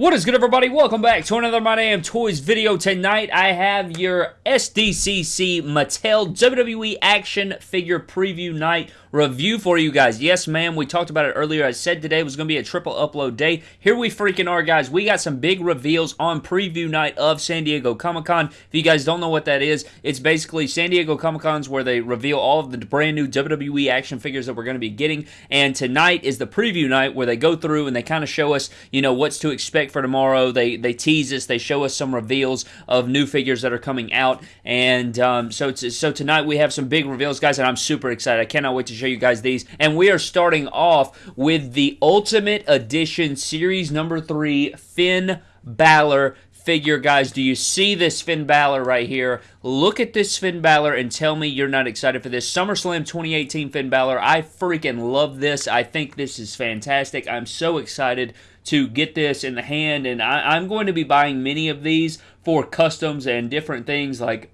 What is good everybody? Welcome back to another My Damn Toys video. Tonight I have your SDCC Mattel WWE Action Figure Preview Night review for you guys. Yes, ma'am, we talked about it earlier. I said today was going to be a triple upload day. Here we freaking are, guys. We got some big reveals on preview night of San Diego Comic-Con. If you guys don't know what that is, it's basically San Diego Comic-Cons where they reveal all of the brand new WWE action figures that we're going to be getting. And tonight is the preview night where they go through and they kind of show us, you know, what's to expect for tomorrow. They they tease us. They show us some reveals of new figures that are coming out. And um, so so tonight we have some big reveals, guys, and I'm super excited. I cannot wait to show you guys these. And we are starting off with the Ultimate Edition Series number three Finn Balor figure, guys. Do you see this Finn Balor right here? Look at this Finn Balor and tell me you're not excited for this. SummerSlam 2018 Finn Balor. I freaking love this. I think this is fantastic. I'm so excited to get this in the hand, and I, am going to be buying many of these for customs and different things like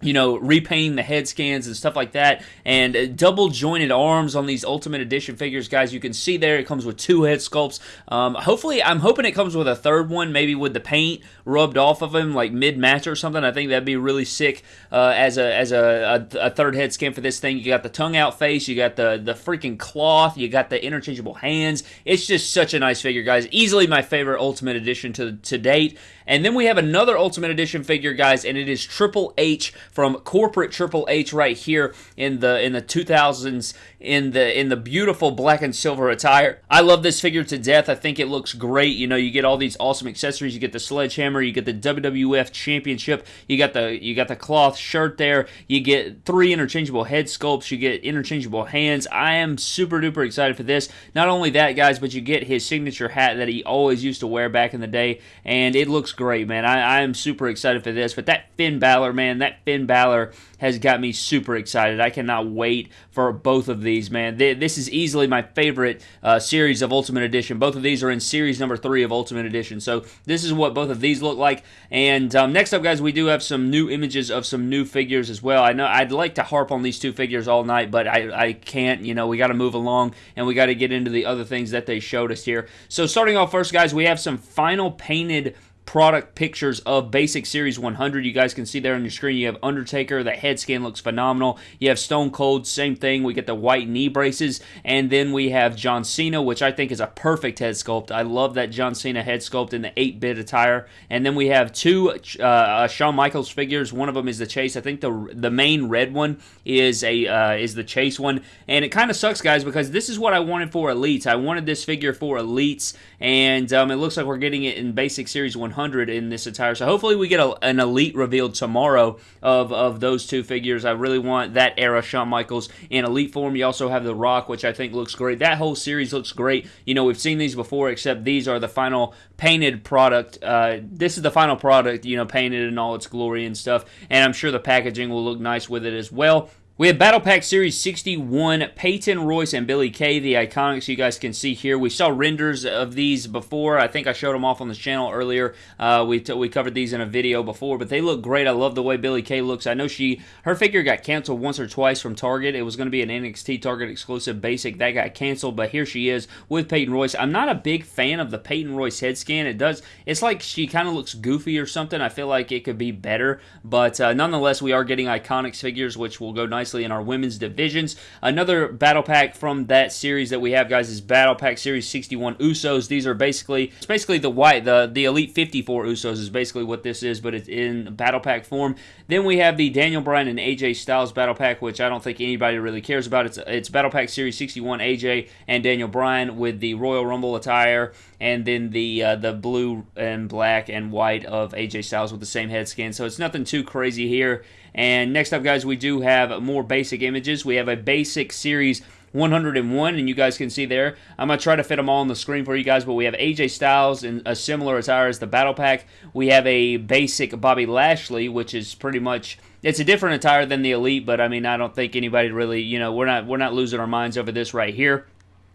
you know, repainting the head scans and stuff like that, and uh, double jointed arms on these Ultimate Edition figures, guys. You can see there it comes with two head sculpts. Um, hopefully, I'm hoping it comes with a third one, maybe with the paint rubbed off of him, like mid match or something. I think that'd be really sick uh, as a as a, a, a, third head scan for this thing. You got the tongue out face, you got the the freaking cloth, you got the interchangeable hands. It's just such a nice figure, guys. Easily my favorite Ultimate Edition to to date. And then we have another Ultimate Edition figure, guys, and it is Triple H from corporate Triple H right here in the in the 2000s in the in the beautiful black and silver attire. I love this figure to death. I think it looks great. You know, you get all these awesome accessories. You get the sledgehammer, you get the WWF Championship, you got the you got the cloth shirt there. You get three interchangeable head sculpts. You get interchangeable hands. I am super duper excited for this. Not only that, guys, but you get his signature hat that he always used to wear back in the day, and it looks great, man. I, I am super excited for this. But that Finn Balor, man, that Finn Balor has got me super excited. I cannot wait for both of these, man. This is easily my favorite uh, series of Ultimate Edition. Both of these are in series number three of Ultimate Edition. So this is what both of these look like. And um, next up, guys, we do have some new images of some new figures as well. I know I'd like to harp on these two figures all night, but I, I can't. You know, we got to move along and we got to get into the other things that they showed us here. So starting off first, guys, we have some final painted product pictures of Basic Series 100. You guys can see there on your screen. You have Undertaker. That head scan looks phenomenal. You have Stone Cold. Same thing. We get the white knee braces. And then we have John Cena, which I think is a perfect head sculpt. I love that John Cena head sculpt in the 8-bit attire. And then we have two uh, uh, Shawn Michaels figures. One of them is the Chase. I think the the main red one is a uh, is the Chase one. And it kind of sucks, guys, because this is what I wanted for Elites. I wanted this figure for Elites. And um, it looks like we're getting it in Basic Series 100 in this attire. So hopefully we get a, an elite revealed tomorrow of, of those two figures. I really want that era Shawn Michaels in elite form. You also have The Rock, which I think looks great. That whole series looks great. You know, we've seen these before, except these are the final painted product. Uh, this is the final product, you know, painted in all its glory and stuff. And I'm sure the packaging will look nice with it as well. We have Battle Pack Series 61, Peyton Royce and Billie Kay, the Iconics you guys can see here. We saw renders of these before. I think I showed them off on the channel earlier. Uh, we, we covered these in a video before, but they look great. I love the way Billie Kay looks. I know she her figure got canceled once or twice from Target. It was going to be an NXT Target exclusive basic. That got canceled, but here she is with Peyton Royce. I'm not a big fan of the Peyton Royce head scan. It does, it's like she kind of looks goofy or something. I feel like it could be better, but uh, nonetheless, we are getting Iconics figures, which will go nicely nicely in our women's divisions. Another battle pack from that series that we have, guys, is Battle Pack Series 61 Usos. These are basically, it's basically the white, the, the Elite 54 Usos is basically what this is, but it's in battle pack form. Then we have the Daniel Bryan and AJ Styles battle pack, which I don't think anybody really cares about. It's, it's Battle Pack Series 61 AJ and Daniel Bryan with the Royal Rumble attire, and then the uh, the blue and black and white of AJ Styles with the same head skin. So it's nothing too crazy here. And next up, guys, we do have more basic images. We have a basic series 101, and you guys can see there. I'm going to try to fit them all on the screen for you guys, but we have AJ Styles in a similar attire as the Battle Pack. We have a basic Bobby Lashley, which is pretty much it's a different attire than the Elite, but I mean, I don't think anybody really, you know, we're not we're not losing our minds over this right here.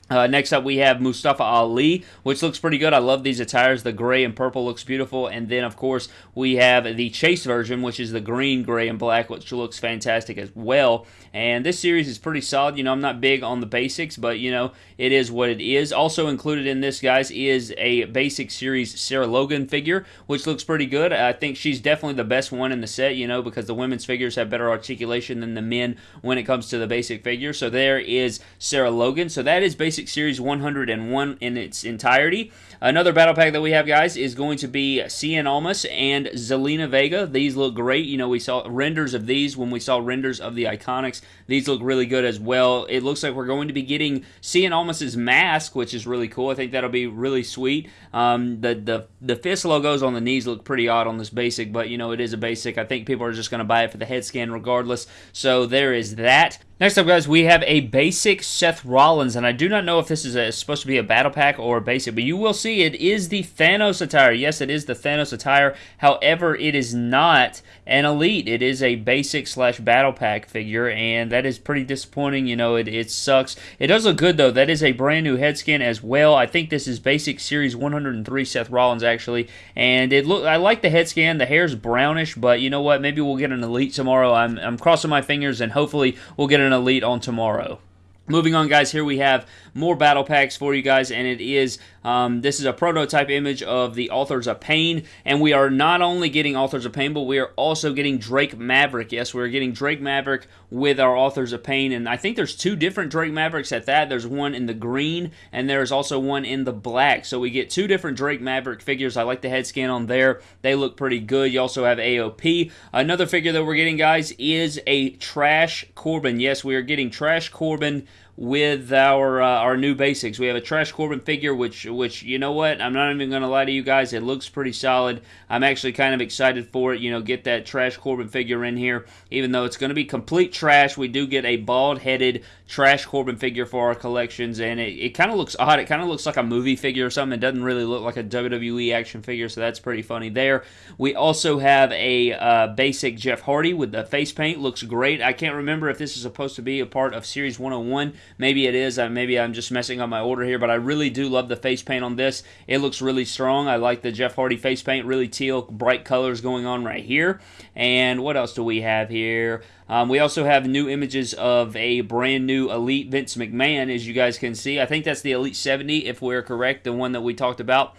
Uh, next up, we have Mustafa Ali, which looks pretty good. I love these attires. The gray and purple looks beautiful. And then, of course, we have the Chase version, which is the green, gray, and black, which looks fantastic as well. And this series is pretty solid. You know, I'm not big on the basics, but, you know, it is what it is. Also included in this, guys, is a basic series Sarah Logan figure, which looks pretty good. I think she's definitely the best one in the set, you know, because the women's figures have better articulation than the men when it comes to the basic figure. So there is Sarah Logan. So that is basically Basic Series 101 in its entirety. Another battle pack that we have, guys, is going to be Cien Almas and Zelina Vega. These look great. You know, we saw renders of these when we saw renders of the Iconics. These look really good as well. It looks like we're going to be getting Cien Almas's mask, which is really cool. I think that'll be really sweet. Um, the, the, the fist logos on the knees look pretty odd on this basic, but, you know, it is a basic. I think people are just going to buy it for the head scan regardless. So there is that. Next up, guys, we have a basic Seth Rollins, and I do not know if this is a, supposed to be a battle pack or a basic, but you will see it is the Thanos attire. Yes, it is the Thanos attire. However, it is not an elite. It is a basic slash battle pack figure, and that is pretty disappointing. You know, it, it sucks. It does look good, though. That is a brand new head skin as well. I think this is basic series 103 Seth Rollins, actually, and it look. I like the head scan. The hair's brownish, but you know what? Maybe we'll get an elite tomorrow. I'm, I'm crossing my fingers, and hopefully we'll get an elite on tomorrow. Moving on, guys, here we have more battle packs for you guys, and it is, um, this is a prototype image of the Authors of Pain, and we are not only getting Authors of Pain, but we are also getting Drake Maverick. Yes, we're getting Drake Maverick with our Authors of Pain, and I think there's two different Drake Mavericks at that. There's one in the green, and there's also one in the black, so we get two different Drake Maverick figures. I like the head scan on there. They look pretty good. You also have AOP. Another figure that we're getting, guys, is a Trash Corbin. Yes, we are getting Trash Corbin with our uh, our new basics. We have a Trash Corbin figure, which which you know what? I'm not even going to lie to you guys. It looks pretty solid. I'm actually kind of excited for it. You know, get that Trash Corbin figure in here. Even though it's going to be complete trash, we do get a bald-headed Trash Corbin figure for our collections, and it, it kind of looks odd. It kind of looks like a movie figure or something. It doesn't really look like a WWE action figure, so that's pretty funny there. We also have a uh, basic Jeff Hardy with the face paint. Looks great. I can't remember if this is supposed to be a part of Series 101 Maybe it is. Maybe I'm just messing up my order here, but I really do love the face paint on this. It looks really strong. I like the Jeff Hardy face paint. Really teal, bright colors going on right here. And what else do we have here? Um, we also have new images of a brand new Elite Vince McMahon, as you guys can see. I think that's the Elite 70, if we're correct, the one that we talked about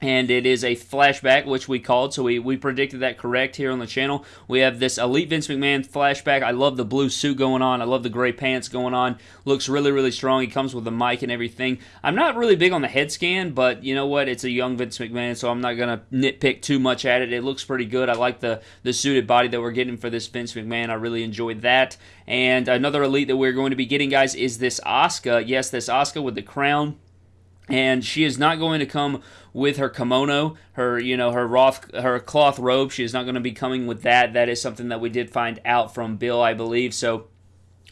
and it is a flashback, which we called, so we, we predicted that correct here on the channel. We have this Elite Vince McMahon flashback. I love the blue suit going on. I love the gray pants going on. Looks really, really strong. He comes with a mic and everything. I'm not really big on the head scan, but you know what? It's a young Vince McMahon, so I'm not going to nitpick too much at it. It looks pretty good. I like the, the suited body that we're getting for this Vince McMahon. I really enjoyed that. And another Elite that we're going to be getting, guys, is this Asuka. Yes, this Asuka with the crown and she is not going to come with her kimono, her you know her roth, her cloth robe. She is not going to be coming with that. That is something that we did find out from Bill, I believe. So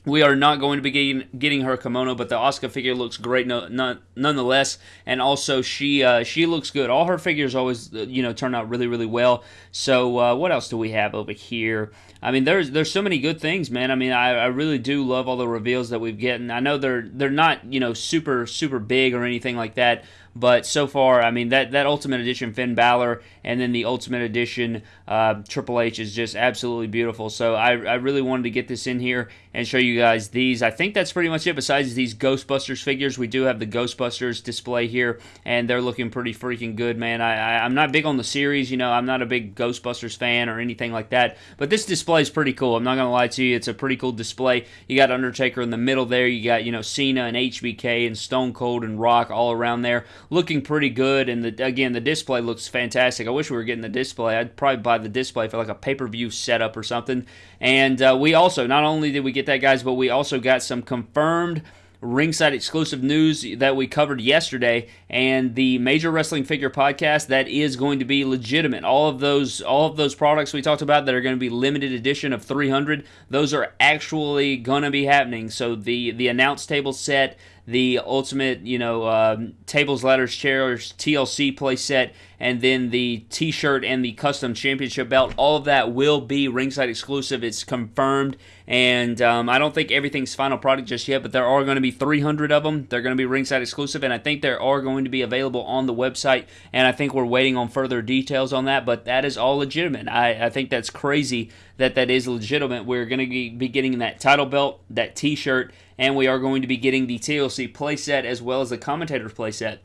we are not going to be getting, getting her kimono, but the Asuka figure looks great no, nonetheless. And also, she uh, she looks good. All her figures always uh, you know turn out really really well. So uh, what else do we have over here? I mean, there's there's so many good things, man. I mean, I, I really do love all the reveals that we've gotten. I know they're they're not you know super super big or anything like that, but so far, I mean, that, that Ultimate Edition Finn Balor and then the Ultimate Edition uh, Triple H is just absolutely beautiful. So I, I really wanted to get this in here and show you guys these. I think that's pretty much it. Besides these Ghostbusters figures, we do have the Ghostbusters display here, and they're looking pretty freaking good, man. I, I, I'm not big on the series, you know, I'm not a big Ghostbusters fan or anything like that, but this display is pretty cool. I'm not going to lie to you. It's a pretty cool display. You got Undertaker in the middle there. You got, you know, Cena and HBK and Stone Cold and Rock all around there looking pretty good. And the, again, the display looks fantastic. I wish we were getting the display. I'd probably buy the display for like a pay per view setup or something. And uh, we also, not only did we get that, guys, but we also got some confirmed ringside exclusive news that we covered yesterday and the major wrestling figure podcast that is going to be legitimate all of those all of those products we talked about that are going to be limited edition of 300 those are actually going to be happening so the the announce table set the Ultimate, you know, um, tables, ladders, chairs, TLC playset, and then the T-shirt and the custom championship belt. All of that will be ringside exclusive. It's confirmed, and um, I don't think everything's final product just yet, but there are going to be 300 of them. They're going to be ringside exclusive, and I think there are going to be available on the website. And I think we're waiting on further details on that, but that is all legitimate. I, I think that's crazy that that is legitimate. We're going to be getting that title belt, that T-shirt, and we are going to be getting the TLC playset as well as the commentator's playset.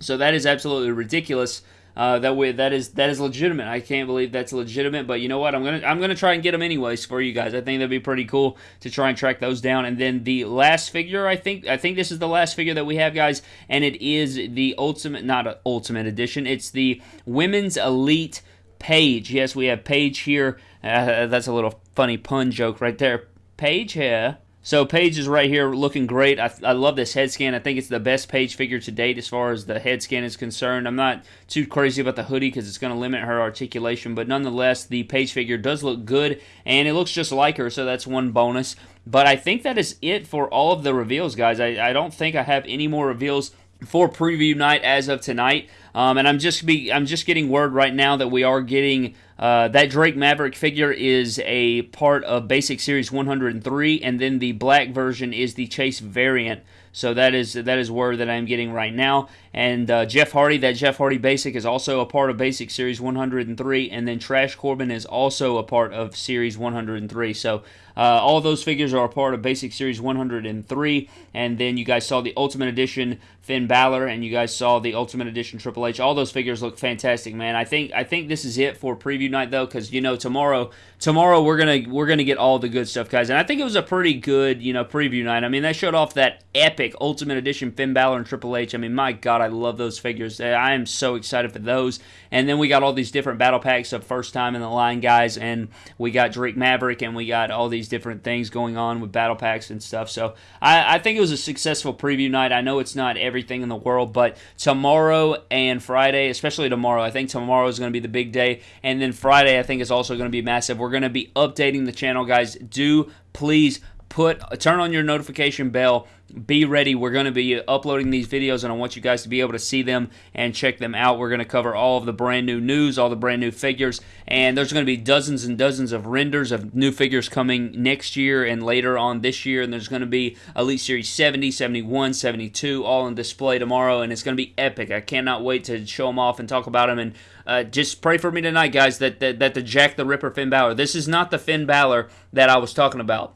So that is absolutely ridiculous. Uh, that way, that is that is legitimate. I can't believe that's legitimate, but you know what? I'm gonna I'm gonna try and get them anyways for you guys. I think that'd be pretty cool to try and track those down. And then the last figure, I think I think this is the last figure that we have, guys, and it is the ultimate, not ultimate edition. It's the women's elite Paige. Yes, we have Paige here. Uh, that's a little funny pun joke right there. Paige here so Paige is right here looking great. I, I, love this head scan. I think it's the best Paige figure to date as far as the head scan is concerned. I'm not too crazy about the hoodie because it's going to limit her articulation, but nonetheless, the Paige figure does look good, and it looks just like her, so that's one bonus. But I think that is it for all of the reveals, guys. I, I don't think I have any more reveals for preview night as of tonight. Um, and I'm just be I'm just getting word right now that we are getting uh, that Drake Maverick figure is a part of Basic Series 103, and then the black version is the Chase variant. So that is that is word that I'm getting right now. And uh, Jeff Hardy, that Jeff Hardy Basic is also a part of Basic Series 103, and then Trash Corbin is also a part of Series 103. So uh, all those figures are a part of Basic Series 103, and then you guys saw the Ultimate Edition Finn Balor, and you guys saw the Ultimate Edition Triple H. All those figures look fantastic, man. I think I think this is it for preview night though, because you know tomorrow tomorrow we're gonna we're gonna get all the good stuff, guys. And I think it was a pretty good you know preview night. I mean, they showed off that epic Ultimate Edition Finn Balor and Triple H. I mean, my God, I love those figures. Uh, I am so excited for those. And then we got all these different battle packs of first time in the line guys, and we got Drake Maverick, and we got all these different things going on with battle packs and stuff. So I, I think it was a successful preview night. I know it's not everything in the world, but tomorrow and Friday, especially tomorrow, I think tomorrow is going to be the big day, and then Friday I think is also going to be massive. We're going to be updating the channel, guys. Do please put turn on your notification bell. Be ready. We're going to be uploading these videos and i want you guys to be able to see them and check them out. We're going to cover all of the brand new news all the brand new figures and there's going to be dozens and dozens of renders of new figures coming next year and later on this year and there's going to be elite series 70 71 72 all on display tomorrow and it's going to be epic. I cannot wait to show them off and talk about them and uh, just pray for me tonight, guys, that, that, that the Jack the Ripper Finn Balor, this is not the Finn Balor that I was talking about.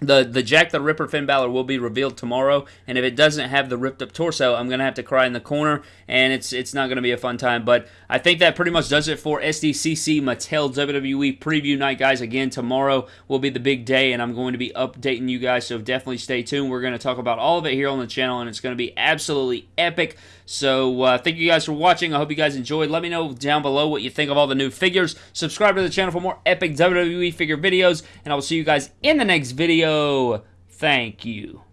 The the Jack the Ripper Finn Balor will be revealed tomorrow, and if it doesn't have the ripped up torso, I'm gonna have to cry in the corner, and it's it's not gonna be a fun time. But I think that pretty much does it for SDCC Mattel WWE preview night, guys. Again, tomorrow will be the big day, and I'm going to be updating you guys, so definitely stay tuned. We're gonna talk about all of it here on the channel, and it's gonna be absolutely epic. So uh, thank you guys for watching. I hope you guys enjoyed. Let me know down below what you think of all the new figures. Subscribe to the channel for more epic WWE figure videos, and I will see you guys in the next Thank you.